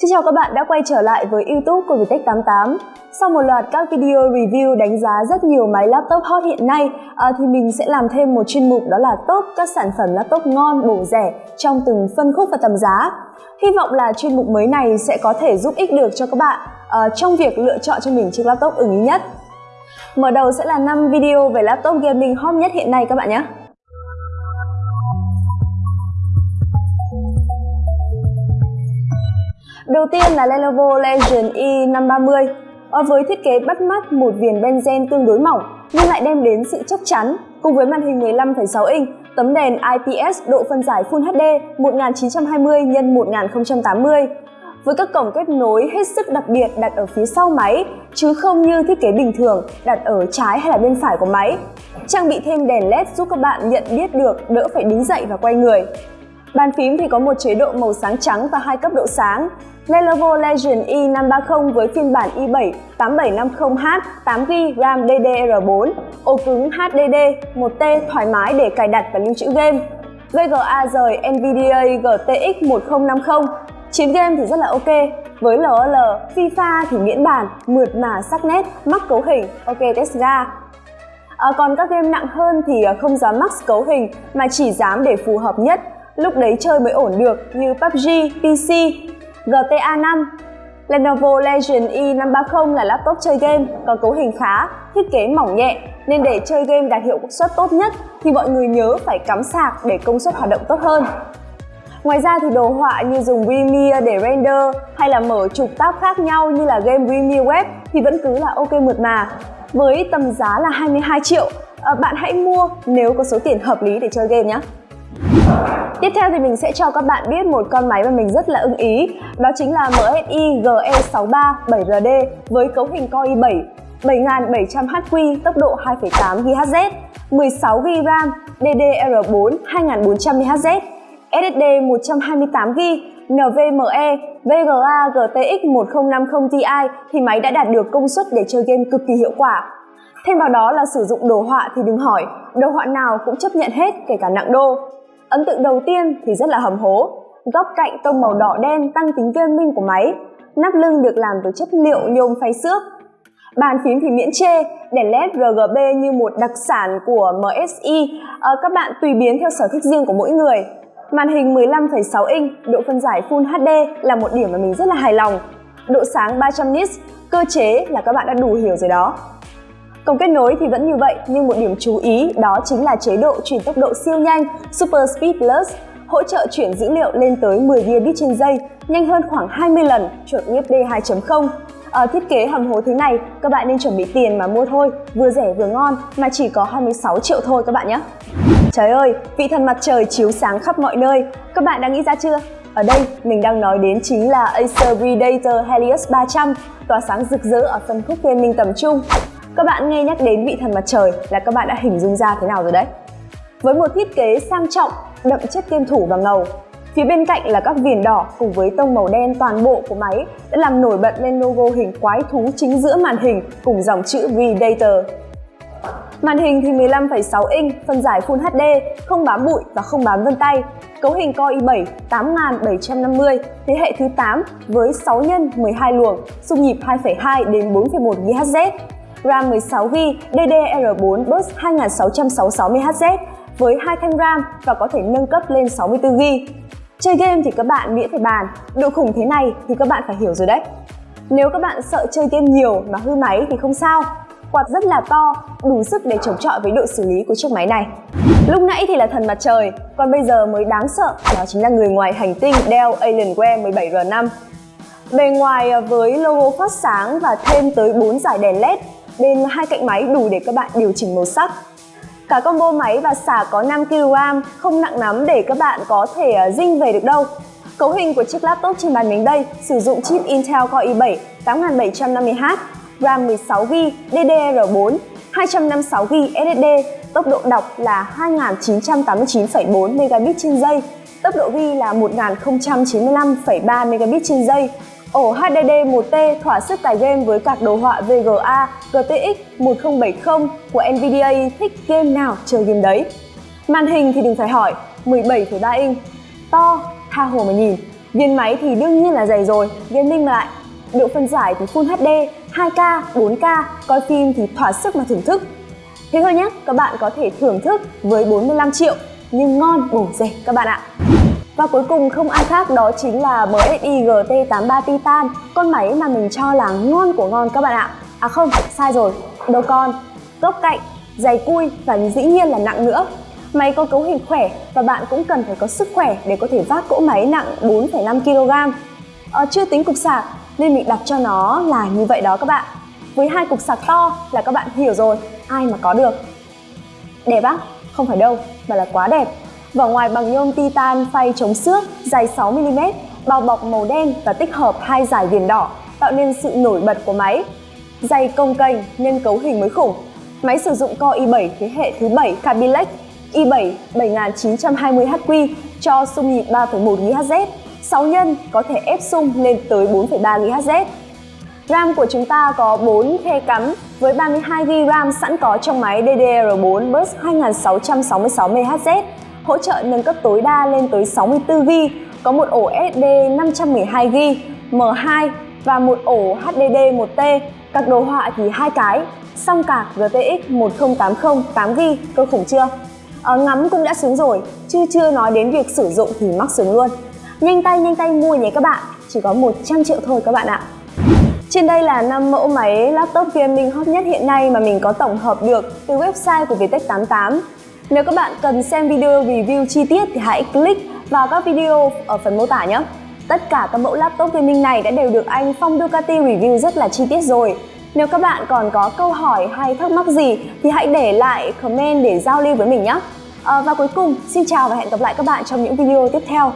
Xin chào các bạn đã quay trở lại với YouTube của Vietech 88. Sau một loạt các video review đánh giá rất nhiều máy laptop hot hiện nay à, thì mình sẽ làm thêm một chuyên mục đó là top các sản phẩm laptop ngon, bổ rẻ trong từng phân khúc và tầm giá. Hy vọng là chuyên mục mới này sẽ có thể giúp ích được cho các bạn à, trong việc lựa chọn cho mình chiếc laptop ưng ý nhất. Mở đầu sẽ là 5 video về laptop gaming hot nhất hiện nay các bạn nhé. Đầu tiên là Lenovo Legion E530 ờ, với thiết kế bắt mắt một viền benzen tương đối mỏng nhưng lại đem đến sự chắc chắn cùng với màn hình 15,6 inch, tấm đèn IPS độ phân giải Full HD 1920 x 1080 với các cổng kết nối hết sức đặc biệt đặt ở phía sau máy chứ không như thiết kế bình thường đặt ở trái hay là bên phải của máy. Trang bị thêm đèn LED giúp các bạn nhận biết được đỡ phải đứng dậy và quay người. Bàn phím thì có một chế độ màu sáng trắng và hai cấp độ sáng. Lenovo Legion i530 với phiên bản i7 8750H 8GB RAM DDR4, ổ cứng HDD, 1T thoải mái để cài đặt và lưu trữ game. VGA rời NVIDIA GTX 1050 Chiến game thì rất là ok, với LOL, FIFA thì miễn bàn, mượt mà sắc nét, mắc cấu hình, ok test ga. À, còn các game nặng hơn thì à, không dám max cấu hình mà chỉ dám để phù hợp nhất lúc đấy chơi mới ổn được như PUBG, PC, GTA 5. Lenovo Legion E530 là laptop chơi game, có cấu hình khá, thiết kế mỏng nhẹ nên để chơi game đạt hiệu suất tốt nhất thì mọi người nhớ phải cắm sạc để công suất hoạt động tốt hơn. Ngoài ra thì đồ họa như dùng Premiere để render hay là mở trục tab khác nhau như là game Premiere Web thì vẫn cứ là ok mượt mà. Với tầm giá là 22 triệu, ờ, bạn hãy mua nếu có số tiền hợp lý để chơi game nhé. Tiếp theo thì mình sẽ cho các bạn biết một con máy mà mình rất là ưng ý. Đó chính là MSI GE63 7RD với cấu hình Core i7 7700HQ tốc độ 2.8GHz 16GB RAM DDR4 2400MHz SSD 128GB NVMe VGA GTX 1050 Ti thì máy đã đạt được công suất để chơi game cực kỳ hiệu quả. Thêm vào đó là sử dụng đồ họa thì đừng hỏi, đồ họa nào cũng chấp nhận hết kể cả nặng đô. Ấn tượng đầu tiên thì rất là hầm hố. Góc cạnh tông màu đỏ đen tăng tính gaming của máy. Nắp lưng được làm từ chất liệu nhôm phay xước. Bàn phím thì miễn chê, đèn LED RGB như một đặc sản của MSI. À, ờ, các bạn tùy biến theo sở thích riêng của mỗi người. Màn hình 15,6 inch, độ phân giải Full HD là một điểm mà mình rất là hài lòng. Độ sáng 300 nits, cơ chế là các bạn đã đủ hiểu rồi đó. Cổng kết nối thì vẫn như vậy nhưng một điểm chú ý đó chính là chế độ chuyển tốc độ siêu nhanh Super Speed Plus hỗ trợ chuyển dữ liệu lên tới 10 gigabit trên giây, nhanh hơn khoảng 20 lần chuẩn USB 2.0. Ở thiết kế hầm hố thế này, các bạn nên chuẩn bị tiền mà mua thôi, vừa rẻ vừa ngon mà chỉ có 26 triệu thôi các bạn nhé. Trời ơi, vị thần mặt trời chiếu sáng khắp mọi nơi, các bạn đã nghĩ ra chưa? Ở đây, mình đang nói đến chính là Acer Predator Helios 300, tỏa sáng rực rỡ ở phân khúc gaming tầm trung. Các bạn nghe nhắc đến vị thần mặt trời là các bạn đã hình dung ra thế nào rồi đấy. Với một thiết kế sang trọng, đậm chất kim thủ và ngầu, Phía bên cạnh là các viền đỏ cùng với tông màu đen toàn bộ của máy đã làm nổi bật lên logo hình quái thú chính giữa màn hình cùng dòng chữ Predator. Màn hình thì 15,6 inch, phân giải Full HD, không bám bụi và không bám vân tay. Cấu hình Core i7 8750, thế hệ thứ 8 với 6 x 12 luồng, xung nhịp 2,2 đến 4,1 GHz. RAM 16GB, DDR4 bus 2666MHz với hai thanh RAM và có thể nâng cấp lên 64GB. Chơi game thì các bạn miễn phải bàn, độ khủng thế này thì các bạn phải hiểu rồi đấy. Nếu các bạn sợ chơi game nhiều mà hư máy thì không sao, quạt rất là to, đủ sức để chống chọi với độ xử lý của chiếc máy này. Lúc nãy thì là thần mặt trời, còn bây giờ mới đáng sợ, đó chính là người ngoài hành tinh Dell Alienware 17R5. Bề ngoài ờ, với logo phát sáng và thêm tới 4 dải đèn LED Bên hai cạnh máy đủ để các bạn điều chỉnh màu sắc. Cả combo máy và xả có 5kg, không nặng lắm để các bạn có thể à, dinh về được đâu. Cấu hình của chiếc laptop trên bàn mình đây sử dụng chip Intel Core i7 8750H, RAM 16GB, DDR4, 256GB SSD, tốc độ đọc là 2989,4 Mbps trên giây, tốc độ ghi là 1095,3 Mbps trên giây, Ổ HDD 1T thỏa sức tải game với card đồ họa VGA, GTX 1070 của Nvidia thích game nào chơi game đấy. Màn hình thì đừng phải hỏi, 17,3 inch, to, tha hồ mà nhìn. Viên máy thì đương nhiên là dày rồi, gaming lại. Độ phân giải thì Full HD, 2K, 4K, coi phim thì thỏa sức mà thưởng thức. Thế thôi nhé, các bạn có thể thưởng thức với 45 triệu nhưng ngon bổ rẻ các bạn ạ. Và cuối cùng không ai khác đó chính là MSI GT83 Titan, con máy mà mình cho là ngon của ngon các bạn ạ. À không, sai rồi, đâu con. Góc cạnh, dày cui và dĩ nhiên là nặng nữa. Máy có cấu hình khỏe và bạn cũng cần phải có sức khỏe để có thể vác cỗ máy nặng 4,5 kg. À, chưa tính cục sạc nên mình đặt cho nó là như vậy đó các bạn. Với hai cục sạc to là các bạn hiểu rồi, ai mà có được. Đẹp á? Không phải đâu, mà là quá đẹp. Vỏ ngoài bằng nhôm titan phay chống xước, dài 6mm, bao bọc màu đen và tích hợp hai dải viền đỏ, tạo nên sự nổi bật của máy. Dày công kênh nên cấu hình mới khủng. Máy sử dụng Core i7 thế hệ thứ 7 Kaby i7 7920HQ cho xung nhịp 3.1 GHz, 6 nhân có thể ép xung lên tới 4.3 GHz. RAM của chúng ta có 4 khe cắm với 32GB RAM sẵn có trong máy DDR4 bus 2666 MHz, hỗ trợ nâng cấp tối đa lên tới 64GB, có một ổ SD 512GB, M2 và một ổ HDD 1T, các đồ họa thì hai cái, song cả GTX 1080 8GB, cơ khủng chưa? À, ngắm cũng đã sướng rồi, chứ chưa nói đến việc sử dụng thì mắc sướng luôn. Nhanh tay nhanh tay mua nhé các bạn, chỉ có 100 triệu thôi các bạn ạ. Trên đây là 5 mẫu máy laptop gaming hot nhất hiện nay mà mình có tổng hợp được từ website của Vietech 88. Nếu các bạn cần xem video review chi tiết thì hãy click vào các video ở phần mô tả nhé. Tất cả các mẫu laptop gaming này đã đều được anh Phong Ducati review rất là chi tiết rồi. Nếu các bạn còn có câu hỏi hay thắc mắc gì thì hãy để lại comment để giao lưu với mình nhé. À, và cuối cùng, xin chào và hẹn gặp lại các bạn trong những video tiếp theo.